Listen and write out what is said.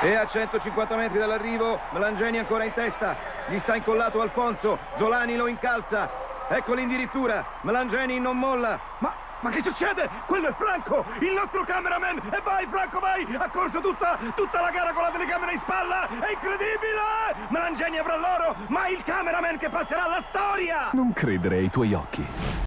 E a 150 metri dall'arrivo, Melangeni ancora in testa. Gli sta incollato Alfonso. Zolani lo incalza. Ecco l'indirittura. Melangeni non molla. Ma, ma che succede? Quello è Franco, il nostro cameraman. E vai, Franco, vai! Ha corso tutta, tutta la gara con la telecamera in spalla. È incredibile! Melangeni avrà l'oro, ma il cameraman che passerà alla storia! Non credere ai tuoi occhi.